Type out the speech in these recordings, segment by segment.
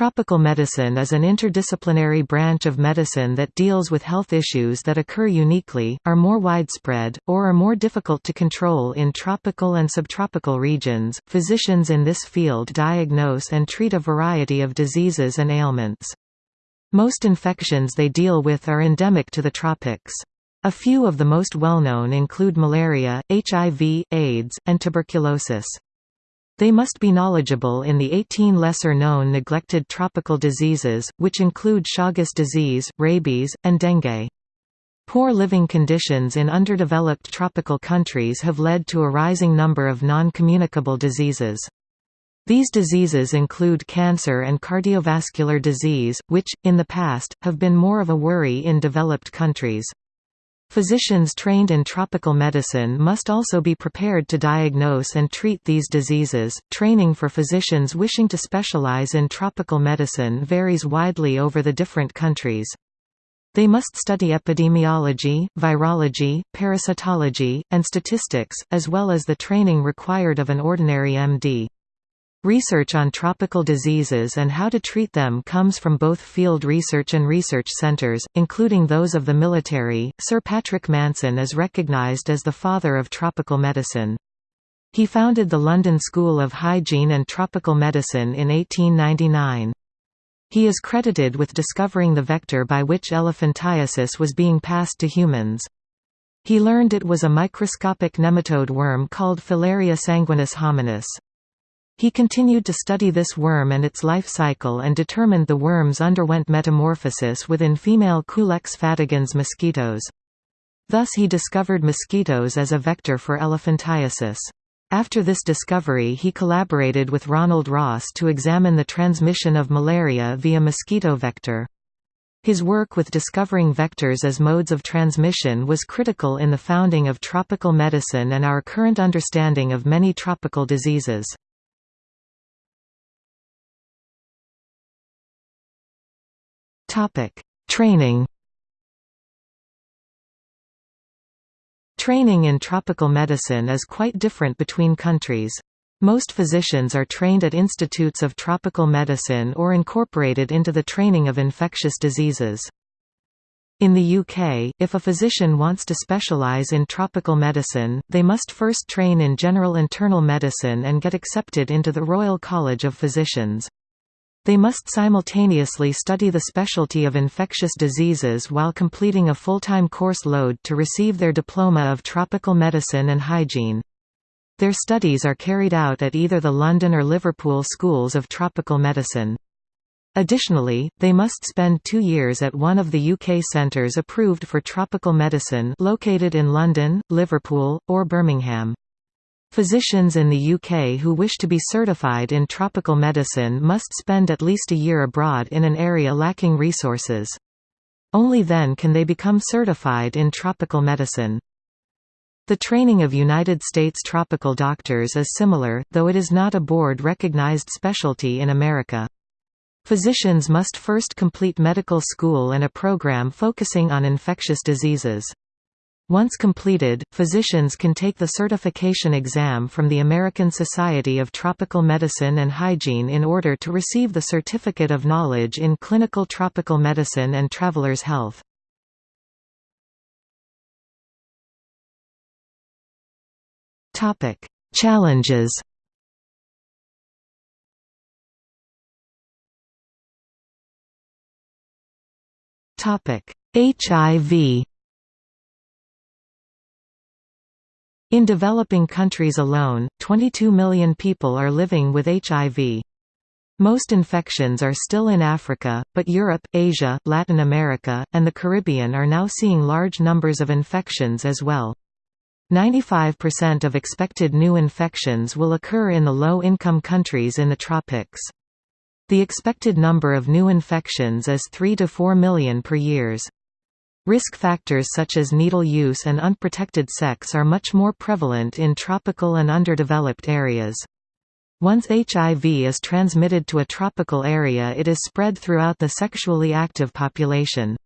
Tropical medicine is an interdisciplinary branch of medicine that deals with health issues that occur uniquely, are more widespread, or are more difficult to control in tropical and subtropical regions. Physicians in this field diagnose and treat a variety of diseases and ailments. Most infections they deal with are endemic to the tropics. A few of the most well-known include malaria, HIV, AIDS, and tuberculosis. They must be knowledgeable in the 18 lesser-known neglected tropical diseases, which include Chagas disease, rabies, and dengue. Poor living conditions in underdeveloped tropical countries have led to a rising number of non-communicable diseases. These diseases include cancer and cardiovascular disease, which, in the past, have been more of a worry in developed countries. Physicians trained in tropical medicine must also be prepared to diagnose and treat these diseases. Training for physicians wishing to specialize in tropical medicine varies widely over the different countries. They must study epidemiology, virology, parasitology, and statistics, as well as the training required of an ordinary MD. Research on tropical diseases and how to treat them comes from both field research and research centers, including those of the military. Sir Patrick Manson is recognized as the father of tropical medicine. He founded the London School of Hygiene and Tropical Medicine in 1899. He is credited with discovering the vector by which elephantiasis was being passed to humans. He learned it was a microscopic nematode worm called Filaria sanguinis hominis. He continued to study this worm and its life cycle and determined the worms underwent metamorphosis within female Culex fatigans mosquitoes. Thus he discovered mosquitoes as a vector for elephantiasis. After this discovery he collaborated with Ronald Ross to examine the transmission of malaria via mosquito vector. His work with discovering vectors as modes of transmission was critical in the founding of tropical medicine and our current understanding of many tropical diseases. Topic: Training. Training in tropical medicine is quite different between countries. Most physicians are trained at institutes of tropical medicine or incorporated into the training of infectious diseases. In the UK, if a physician wants to specialise in tropical medicine, they must first train in general internal medicine and get accepted into the Royal College of Physicians. They must simultaneously study the specialty of infectious diseases while completing a full-time course load to receive their diploma of tropical medicine and hygiene. Their studies are carried out at either the London or Liverpool schools of tropical medicine. Additionally, they must spend two years at one of the UK centres approved for tropical medicine located in London, Liverpool, or Birmingham. Physicians in the UK who wish to be certified in tropical medicine must spend at least a year abroad in an area lacking resources. Only then can they become certified in tropical medicine. The training of United States tropical doctors is similar, though it is not a board-recognized specialty in America. Physicians must first complete medical school and a program focusing on infectious diseases. Once completed, physicians can take the certification exam from the American Society of Tropical Medicine and Hygiene in order to receive the Certificate of Knowledge in Clinical Tropical Medicine and Traveler's Health. Challenges HIV In developing countries alone, 22 million people are living with HIV. Most infections are still in Africa, but Europe, Asia, Latin America, and the Caribbean are now seeing large numbers of infections as well. 95% of expected new infections will occur in the low-income countries in the tropics. The expected number of new infections is 3 to 4 million per years. Risk factors such as needle use and unprotected sex are much more prevalent in tropical and underdeveloped areas. Once HIV is transmitted to a tropical area it is spread throughout the sexually active population.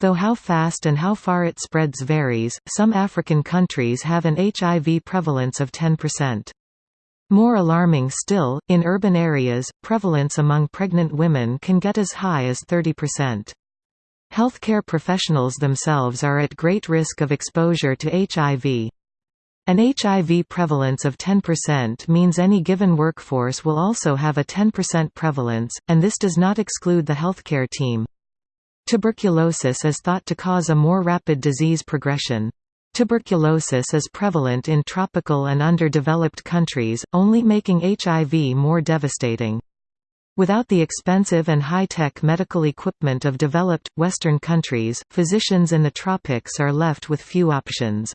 Though how fast and how far it spreads varies, some African countries have an HIV prevalence of 10%. More alarming still, in urban areas, prevalence among pregnant women can get as high as 30%. Healthcare professionals themselves are at great risk of exposure to HIV. An HIV prevalence of 10% means any given workforce will also have a 10% prevalence, and this does not exclude the healthcare team. Tuberculosis is thought to cause a more rapid disease progression. Tuberculosis is prevalent in tropical and underdeveloped countries, only making HIV more devastating. Without the expensive and high-tech medical equipment of developed, Western countries, physicians in the tropics are left with few options.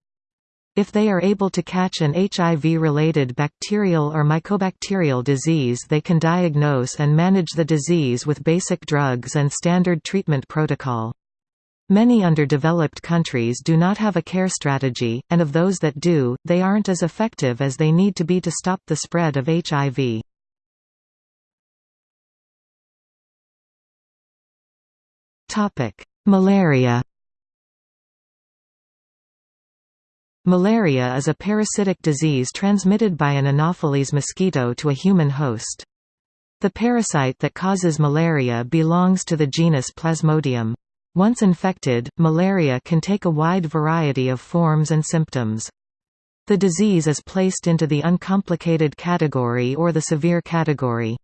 If they are able to catch an HIV-related bacterial or mycobacterial disease they can diagnose and manage the disease with basic drugs and standard treatment protocol. Many underdeveloped countries do not have a care strategy, and of those that do, they aren't as effective as they need to be to stop the spread of HIV. Malaria Malaria is a parasitic disease transmitted by an Anopheles mosquito to a human host. The parasite that causes malaria belongs to the genus Plasmodium. Once infected, malaria can take a wide variety of forms and symptoms. The disease is placed into the uncomplicated category or the severe category.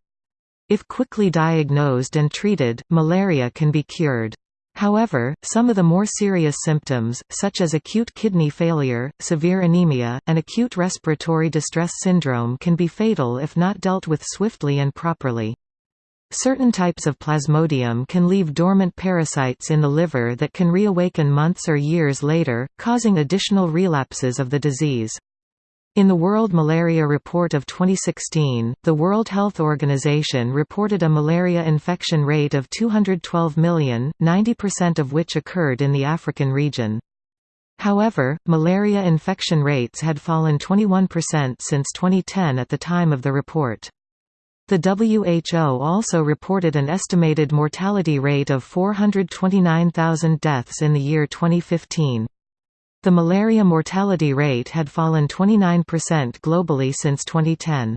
If quickly diagnosed and treated, malaria can be cured. However, some of the more serious symptoms, such as acute kidney failure, severe anemia, and acute respiratory distress syndrome can be fatal if not dealt with swiftly and properly. Certain types of plasmodium can leave dormant parasites in the liver that can reawaken months or years later, causing additional relapses of the disease. In the World Malaria Report of 2016, the World Health Organization reported a malaria infection rate of 212 million, 90% of which occurred in the African region. However, malaria infection rates had fallen 21% since 2010 at the time of the report. The WHO also reported an estimated mortality rate of 429,000 deaths in the year 2015. The malaria mortality rate had fallen 29% globally since 2010.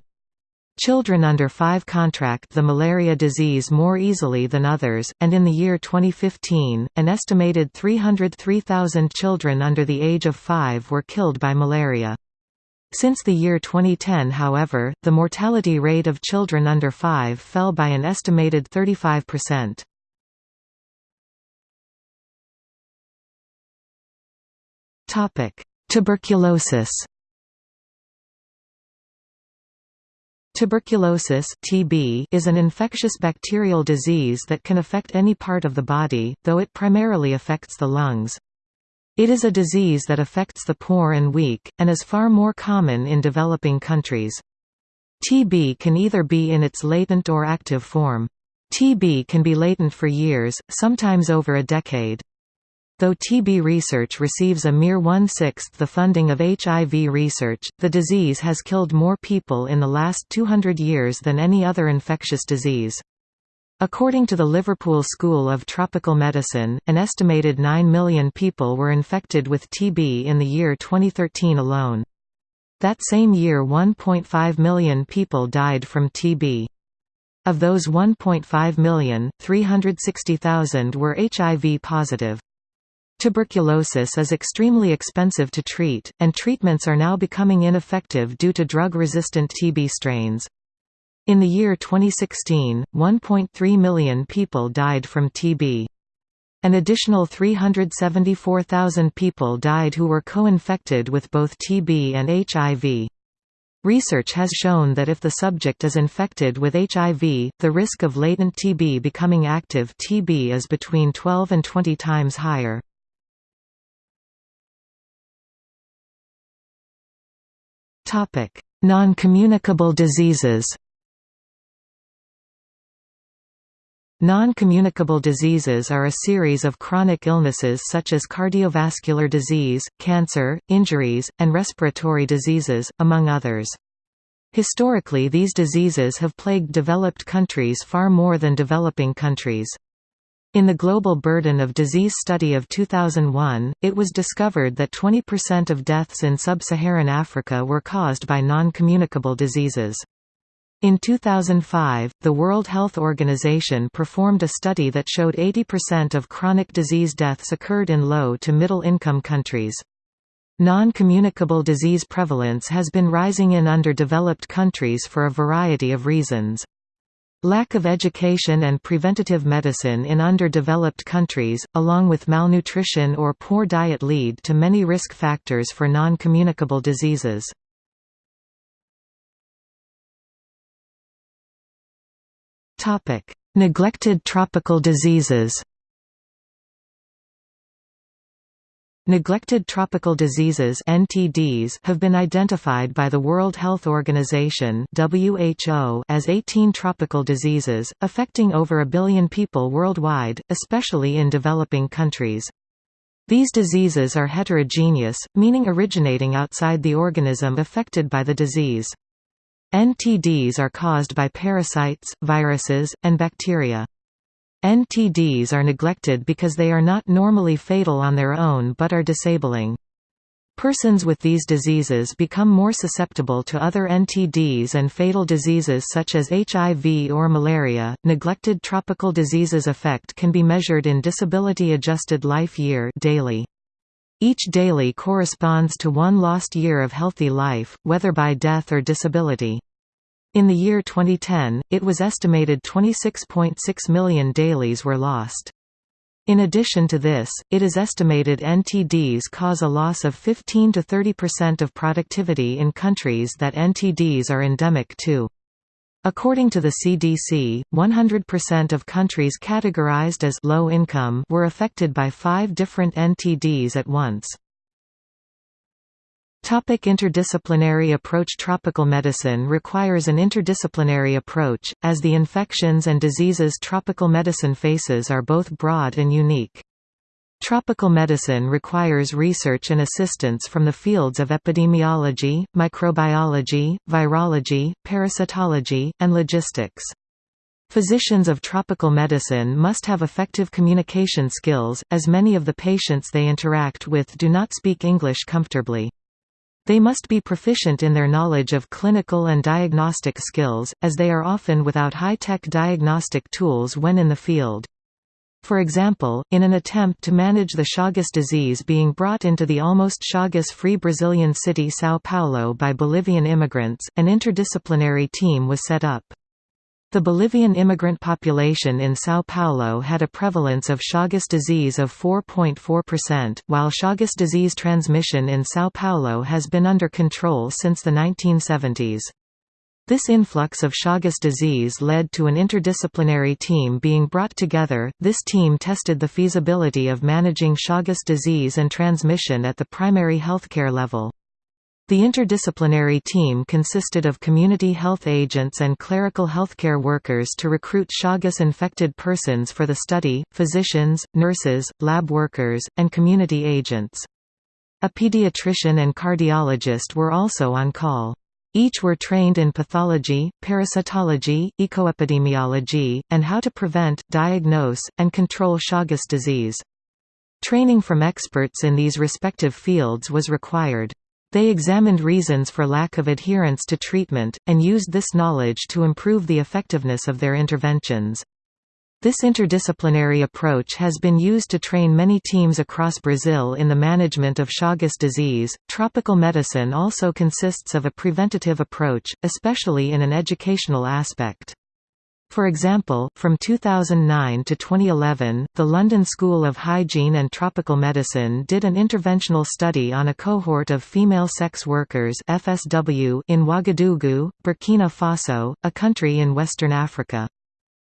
Children under 5 contract the malaria disease more easily than others, and in the year 2015, an estimated 303,000 children under the age of 5 were killed by malaria. Since the year 2010 however, the mortality rate of children under 5 fell by an estimated 35%. Tuberculosis Tuberculosis TB is an infectious bacterial disease that can affect any part of the body, though it primarily affects the lungs. It is a disease that affects the poor and weak, and is far more common in developing countries. TB can either be in its latent or active form. TB can be latent for years, sometimes over a decade. Though TB research receives a mere one-sixth the funding of HIV research, the disease has killed more people in the last 200 years than any other infectious disease. According to the Liverpool School of Tropical Medicine, an estimated 9 million people were infected with TB in the year 2013 alone. That same year 1.5 million people died from TB. Of those 1.5 million, 360,000 were HIV positive. Tuberculosis is extremely expensive to treat, and treatments are now becoming ineffective due to drug-resistant TB strains. In the year 2016, 1.3 million people died from TB. An additional 374,000 people died who were co-infected with both TB and HIV. Research has shown that if the subject is infected with HIV, the risk of latent TB becoming active TB is between 12 and 20 times higher. Non-communicable diseases Non-communicable diseases are a series of chronic illnesses such as cardiovascular disease, cancer, injuries, and respiratory diseases, among others. Historically these diseases have plagued developed countries far more than developing countries. In the Global Burden of Disease study of 2001, it was discovered that 20% of deaths in sub-Saharan Africa were caused by non-communicable diseases. In 2005, the World Health Organization performed a study that showed 80% of chronic disease deaths occurred in low to middle income countries. Non-communicable disease prevalence has been rising in underdeveloped countries for a variety of reasons. Lack of education and preventative medicine in underdeveloped countries, along with malnutrition or poor diet lead to many risk factors for non-communicable diseases. Neglected tropical diseases Neglected tropical diseases (NTDs) have been identified by the World Health Organization (WHO) as 18 tropical diseases affecting over a billion people worldwide, especially in developing countries. These diseases are heterogeneous, meaning originating outside the organism affected by the disease. NTDs are caused by parasites, viruses, and bacteria. NTDs are neglected because they are not normally fatal on their own but are disabling. Persons with these diseases become more susceptible to other NTDs and fatal diseases such as HIV or malaria. Neglected tropical diseases effect can be measured in disability adjusted life year DALY. Each DALY corresponds to one lost year of healthy life, whether by death or disability. In the year 2010, it was estimated 26.6 million DALYs were lost. In addition to this, it is estimated NTDs cause a loss of 15 to 30% of productivity in countries that NTDs are endemic to. According to the CDC, 100% of countries categorized as low income were affected by five different NTDs at once. Topic interdisciplinary approach Tropical medicine requires an interdisciplinary approach, as the infections and diseases tropical medicine faces are both broad and unique. Tropical medicine requires research and assistance from the fields of epidemiology, microbiology, virology, parasitology, and logistics. Physicians of tropical medicine must have effective communication skills, as many of the patients they interact with do not speak English comfortably. They must be proficient in their knowledge of clinical and diagnostic skills, as they are often without high-tech diagnostic tools when in the field. For example, in an attempt to manage the Chagas disease being brought into the almost Chagas-free Brazilian city São Paulo by Bolivian immigrants, an interdisciplinary team was set up. The Bolivian immigrant population in São Paulo had a prevalence of Chagas disease of 4.4%, while Chagas disease transmission in São Paulo has been under control since the 1970s. This influx of Chagas disease led to an interdisciplinary team being brought together. This team tested the feasibility of managing Chagas disease and transmission at the primary healthcare level. The interdisciplinary team consisted of community health agents and clerical healthcare workers to recruit Chagas-infected persons for the study, physicians, nurses, lab workers, and community agents. A pediatrician and cardiologist were also on call. Each were trained in pathology, parasitology, ecoepidemiology, and how to prevent, diagnose, and control Chagas disease. Training from experts in these respective fields was required. They examined reasons for lack of adherence to treatment, and used this knowledge to improve the effectiveness of their interventions. This interdisciplinary approach has been used to train many teams across Brazil in the management of Chagas disease. Tropical medicine also consists of a preventative approach, especially in an educational aspect. For example, from 2009 to 2011, the London School of Hygiene and Tropical Medicine did an interventional study on a cohort of female sex workers FSW in Ouagadougou, Burkina Faso, a country in Western Africa.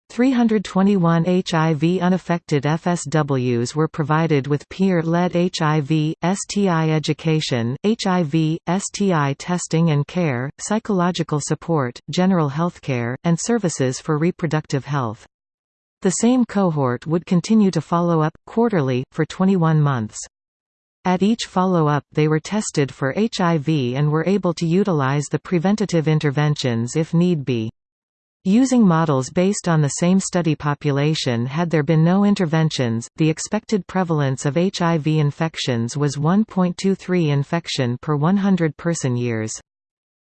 321 HIV unaffected FSWs were provided with peer-led HIV, STI education, HIV, STI testing and care, psychological support, general healthcare, and services for reproductive health. The same cohort would continue to follow up, quarterly, for 21 months. At each follow-up they were tested for HIV and were able to utilize the preventative interventions if need be. Using models based on the same study population had there been no interventions, the expected prevalence of HIV infections was 1.23 infection per 100 person years.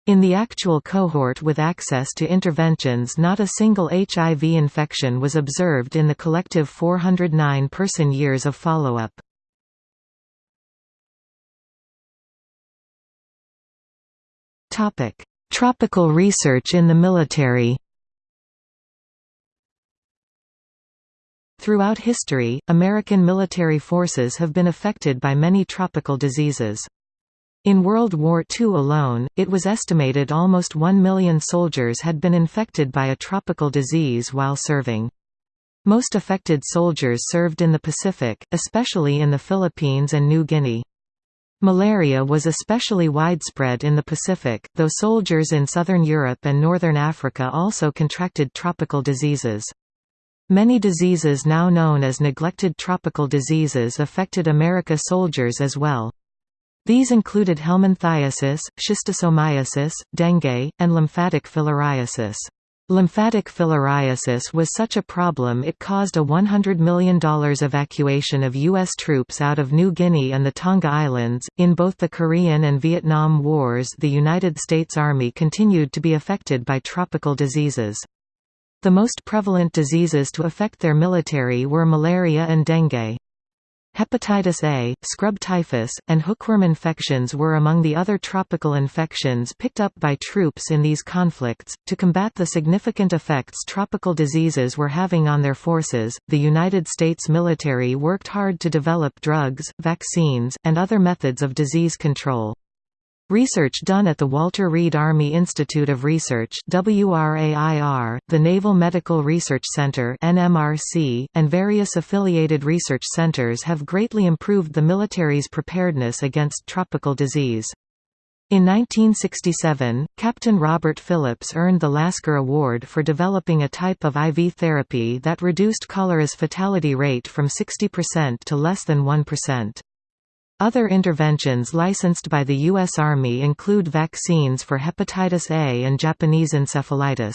In the actual cohort with access to interventions not a single HIV infection was observed in the collective 409 person years of follow-up. Tropical research in the military Throughout history, American military forces have been affected by many tropical diseases. In World War II alone, it was estimated almost 1 million soldiers had been infected by a tropical disease while serving. Most affected soldiers served in the Pacific, especially in the Philippines and New Guinea. Malaria was especially widespread in the Pacific, though soldiers in southern Europe and northern Africa also contracted tropical diseases. Many diseases now known as neglected tropical diseases affected America soldiers as well. These included helminthiasis, schistosomiasis, dengue, and lymphatic filariasis. Lymphatic filariasis was such a problem it caused a $100 million evacuation of U.S. troops out of New Guinea and the Tonga Islands. In both the Korean and Vietnam Wars, the United States Army continued to be affected by tropical diseases. The most prevalent diseases to affect their military were malaria and dengue. Hepatitis A, scrub typhus, and hookworm infections were among the other tropical infections picked up by troops in these conflicts. To combat the significant effects tropical diseases were having on their forces, the United States military worked hard to develop drugs, vaccines, and other methods of disease control. Research done at the Walter Reed Army Institute of Research WRAIR, the Naval Medical Research Center NMRC, and various affiliated research centers have greatly improved the military's preparedness against tropical disease. In 1967, Captain Robert Phillips earned the Lasker Award for developing a type of IV therapy that reduced cholera's fatality rate from 60% to less than 1%. Other interventions licensed by the U.S. Army include vaccines for hepatitis A and Japanese encephalitis.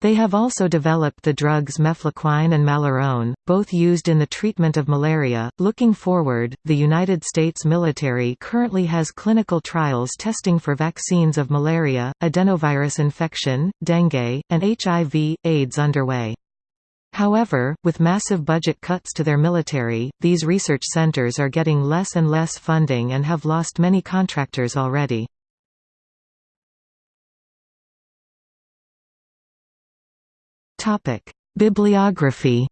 They have also developed the drugs mefloquine and malarone, both used in the treatment of malaria. Looking forward, the United States military currently has clinical trials testing for vaccines of malaria, adenovirus infection, dengue, and HIV, AIDS underway. However, with massive budget cuts to their military, these research centers are getting less and less funding and have lost many contractors already. Bibliography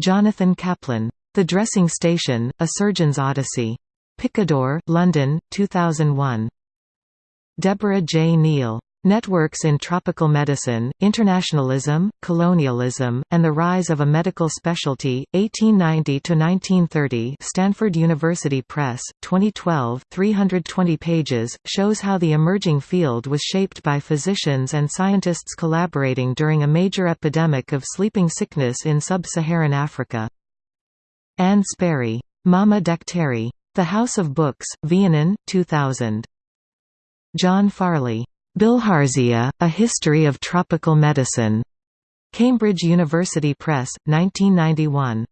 Jonathan Kaplan. The Dressing Station, A Surgeon's Odyssey. Picador, London, 2001. Deborah J. Neill. Networks in Tropical Medicine, Internationalism, Colonialism, and the Rise of a Medical Specialty, 1890–1930 Stanford University Press, 2012 320 pages, shows how the emerging field was shaped by physicians and scientists collaborating during a major epidemic of sleeping sickness in sub-Saharan Africa. Anne Spoerry. Mama Daktari. The House of Books, Vienen, 2000. John Farley. Bilharzia, A History of Tropical Medicine. Cambridge University Press, 1991.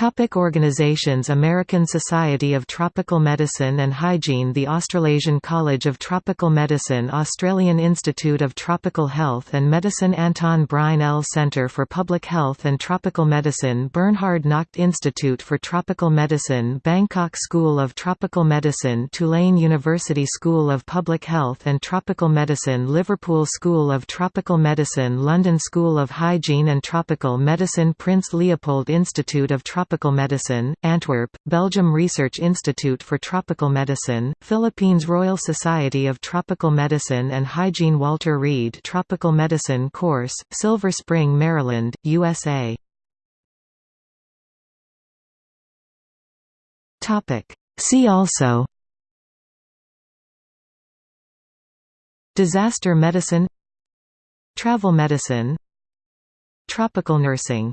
Topic organizations American Society of Tropical Medicine and Hygiene The Australasian College of Tropical Medicine Australian Institute of Tropical Health and Medicine Anton Breinl. Centre for Public Health and Tropical Medicine Bernhard Nocht Institute for Tropical Medicine Bangkok School of Tropical Medicine Tulane University School of Public Health and Tropical Medicine Liverpool School of Tropical Medicine London School of Hygiene and Tropical Medicine Prince Leopold Institute of Tropical Tropical Medicine, Antwerp, Belgium Research Institute for Tropical Medicine, Philippines Royal Society of Tropical Medicine and Hygiene Walter Reed Tropical Medicine Course, Silver Spring, Maryland, USA. See also Disaster medicine Travel medicine Tropical nursing